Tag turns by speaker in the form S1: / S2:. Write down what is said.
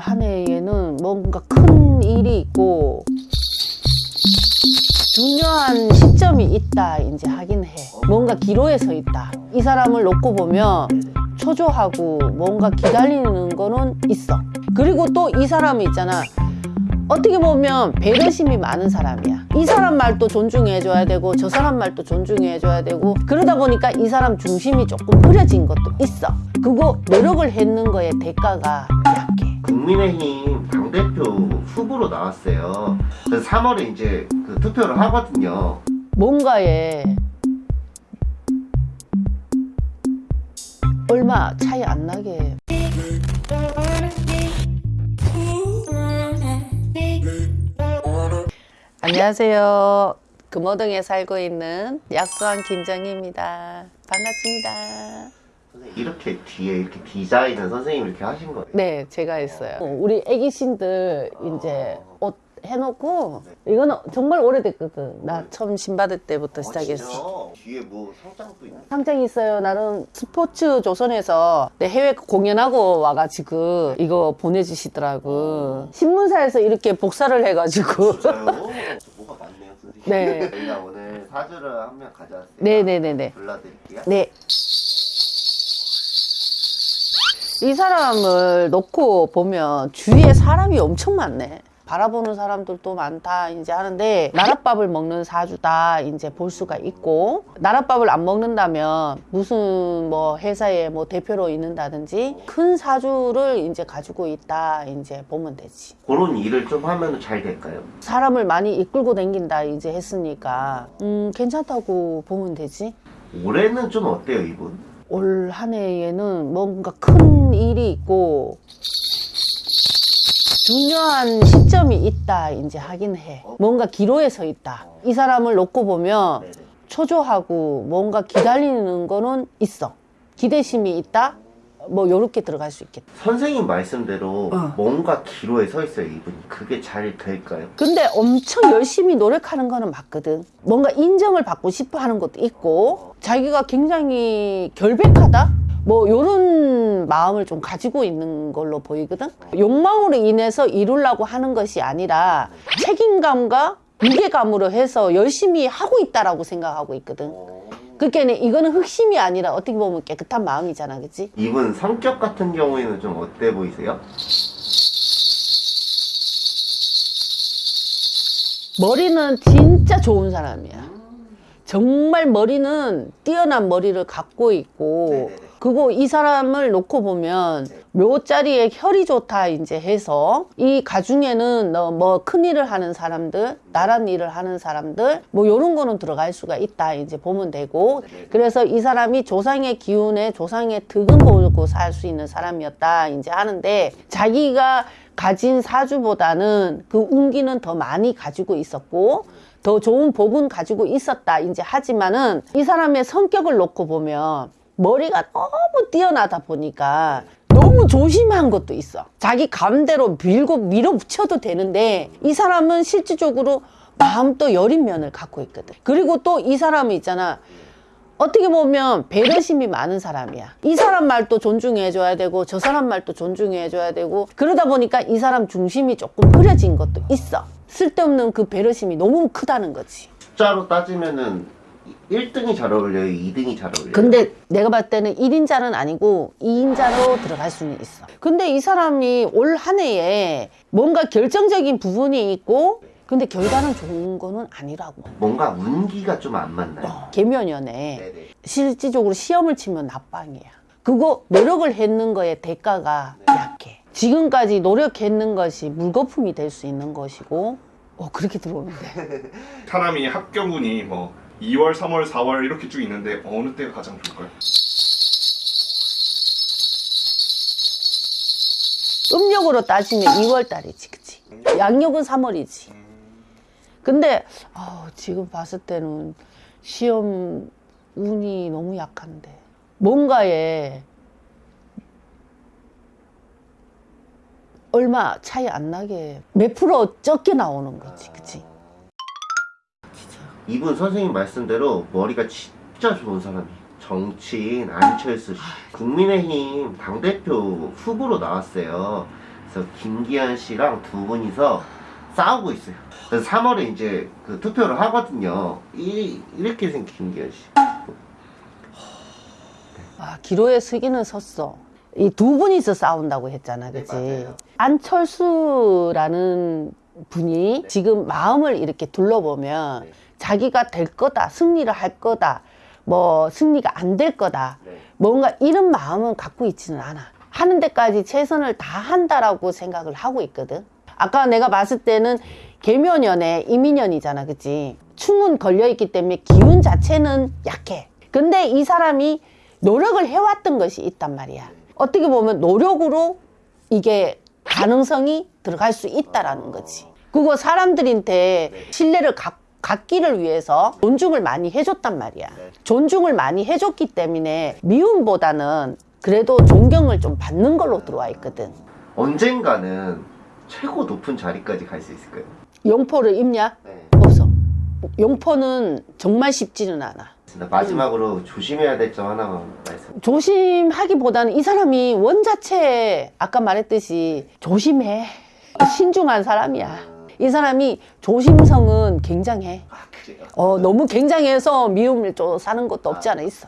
S1: 한 해에는 뭔가 큰 일이 있고 중요한 시점이 있다 이제 하긴 해. 뭔가 기로에 서 있다. 이 사람을 놓고 보면 초조하고 뭔가 기다리는 거는 있어. 그리고 또 이 사람이 있잖아. 어떻게 보면 배려심이 많은 사람이야. 이 사람 말도 존중해줘야 되고 저 사람 말도 존중해줘야 되고 그러다 보니까 이 사람 중심이 조금 흐려진 것도 있어. 그거 노력을 했는 거에 대가가
S2: 국민의힘 당대표 후보로 나왔어요. 그래서 3월에 이제 그 투표를 하거든요.
S1: 뭔가에 얼마 차이 안 나게 안녕하세요 금호동에 살고 있는 약수왕 김정희입니다 반갑습니다
S2: 이렇게 뒤에 이렇게 디자인은 선생님이 이렇게 하신 거예요?
S1: 네 제가 했어요 우리 애기신들 이제 옷 해놓고 이거는 정말 오래됐거든 나 처음 신받을 때부터 시작했어
S2: 아, 진짜? 뒤에 뭐 상장도 있는
S1: 상장이 있어요. 나는 스포츠 조선에서 내 해외 공연하고 와가지고 이거 보내주시더라고. 신문사에서 이렇게 복사를 해가지고.
S2: 뭐가 많네요 선생님.
S1: 네.
S2: 저희가 오늘 사주를 한 명 가져왔어요.
S1: 네네네네.
S2: 불러드릴게요.
S1: 네. 이 사람을 놓고 보면 주위에 사람이 엄청 많네. 바라보는 사람들도 많다 이제 하는데 나랏밥을 먹는 사주다 이제 볼 수가 있고 나랏밥을 안 먹는다면 무슨 뭐 회사에 뭐 대표로 있는다든지 큰 사주를 이제 가지고 있다 이제 보면 되지
S2: 그런 일을 좀 하면 잘 될까요?
S1: 사람을 많이 이끌고 다닌다 이제 했으니까 음 괜찮다고 보면 되지
S2: 올해는 좀 어때요 이분?
S1: 올 한 해에는 뭔가 큰 일이 있고 중요한 시점이 있다 이제 하긴 해. 뭔가 기로에 서 있다. 이 사람을 놓고 보면. 초조하고 뭔가 기다리는 거는 있어. 기대심이 있다 뭐 요렇게 들어갈 수 있겠다
S2: 선생님 말씀대로
S1: 어.
S2: 뭔가 기로에 서 있어요 이분이. 그게 잘 될까요?
S1: 근데 엄청 열심히 노력하는 거는 맞거든 뭔가 인정을 받고 싶어 하는 것도 있고 자기가 굉장히 결백하다 뭐 요런 마음을 좀 가지고 있는 걸로 보이거든 욕망으로 인해서 이루려고 하는 것이 아니라 책임감과 무게감으로 해서 열심히 하고 있다라고 생각하고 있거든 그러니까 이거는 흑심이 아니라 어떻게 보면 깨끗한 마음이잖아 그치?
S2: 이분 성격 같은 경우에는 좀 어때 보이세요?
S1: 머리는 진짜 좋은 사람이야. 정말 머리는 뛰어난 머리를 갖고 있고
S2: 네네네.
S1: 그거 이 사람을 놓고 보면 묘자리에 혈이 좋다 이제 해서 이 가중에는 너뭐 큰일을 하는 사람들 나란 일을 하는 사람들 뭐 요런 거는 들어갈 수가 있다 이제 보면 되고
S2: 네네.
S1: 그래서 이 사람이 조상의 기운에 조상의 득은 보고 살 수 있는 사람이었다 이제 하는데 자기가 가진 사주보다는 그 운기는 더 많이 가지고 있었고 더 좋은 복은 가지고 있었다 이제 하지만은 이 사람의 성격을 놓고 보면 머리가 너무 뛰어나다 보니까 너무 조심한 것도 있어 자기 감대로 밀고 밀어붙여도 되는데 이 사람은 실질적으로 마음도 여린 면을 갖고 있거든 그리고 또 이 사람이 있잖아 어떻게 보면 배려심이 많은 사람이야. 이 사람 말도 존중해줘야 되고 저 사람 말도 존중해줘야 되고 그러다 보니까 이 사람 중심이 조금 흐려진 것도 있어. 쓸데없는 그 배려심이 너무 크다는 거지.
S2: 숫자로 따지면은 1등이 잘 어울려요? 2등이 잘 어울려요?
S1: 근데 내가 봤을 때는 1인자는 아니고 2인자로 들어갈 수는 있어. 근데 이 사람이 올 한 해에 뭔가 결정적인 부분이 있고 근데 결과는 좋은 거는 아니라고.
S2: 뭔가 운기가 좀 안 맞나요?
S1: 개면연애.
S2: 네네.
S1: 실질적으로 시험을 치면 nap방이야. 그거 노력을 했는 거에 대가가 약해. 지금까지 노력했는 것이 물거품이 될 수 있는 것이고, 어, 그렇게 들어오는데.
S3: 사람이 합격운이 뭐 2월, 3월, 4월 이렇게 쭉 있는데 어느 때가 가장 좋을까요?
S1: 음력으로 따지면 2월 달이지, 그치? 양력은 3월이지. 근데, 어, 지금 봤을 때는 시험 운이 너무 약한데. 뭔가에 얼마 차이 안 나게 몇 프로 적게 나오는 거지, 그치?
S2: 이분 선생님 말씀대로 머리가 진짜 좋은 사람이에요. 정치인 안철수 씨. 국민의힘 당대표 후보로 나왔어요. 그래서 김기현 씨랑 두 분이서 싸우고 있어요. 그래서 3월에 이제 그 투표를 하거든요. 이, 이렇게 생긴 김기현 씨.
S1: 아, 기로에 서기는 섰어. 이 두 분이서 싸운다고 했잖아,
S2: 네,
S1: 그치?
S2: 맞아요.
S1: 안철수라는 분이 지금 마음을 이렇게 둘러보면
S2: 네.
S1: 자기가 될 거다, 승리를 할 거다, 뭐 승리가 안 될 거다,
S2: 네.
S1: 뭔가 이런 마음은 갖고 있지는 않아. 하는 데까지 최선을 다 한다라고 생각을 하고 있거든. 아까 내가 봤을 때는 개묘년에 이민년이잖아, 그치? 충은 걸려있기 때문에 기운 자체는 약해. 근데 이 사람이 노력을 해왔던 것이 있단 말이야. 어떻게 보면 노력으로 이게 가능성이 들어갈 수 있다라는 거지. 그거 사람들한테 신뢰를 갖, 갖기를 위해서 존중을 많이 해줬단 말이야.
S2: 네.
S1: 존중을 많이 해줬기 때문에 미움보다는 그래도 존경을 좀 받는 걸로 들어와 있거든.
S2: 언젠가는 최고 높은 자리까지 갈 수 있을까요?
S1: 용포를 입냐?
S2: 네.
S1: 없어. 용포는 정말 쉽지는 않아.
S2: 마지막으로 조심해야 될 점 하나만 말씀.
S1: 조심하기보다는 이 사람이 원 자체에 아까 말했듯이 조심해. 신중한 사람이야. 이 사람이 조심성은 굉장해.
S2: 아?
S1: 어, 너무 굉장해서 미움을 좀 사는 것도 없지 않아 있어.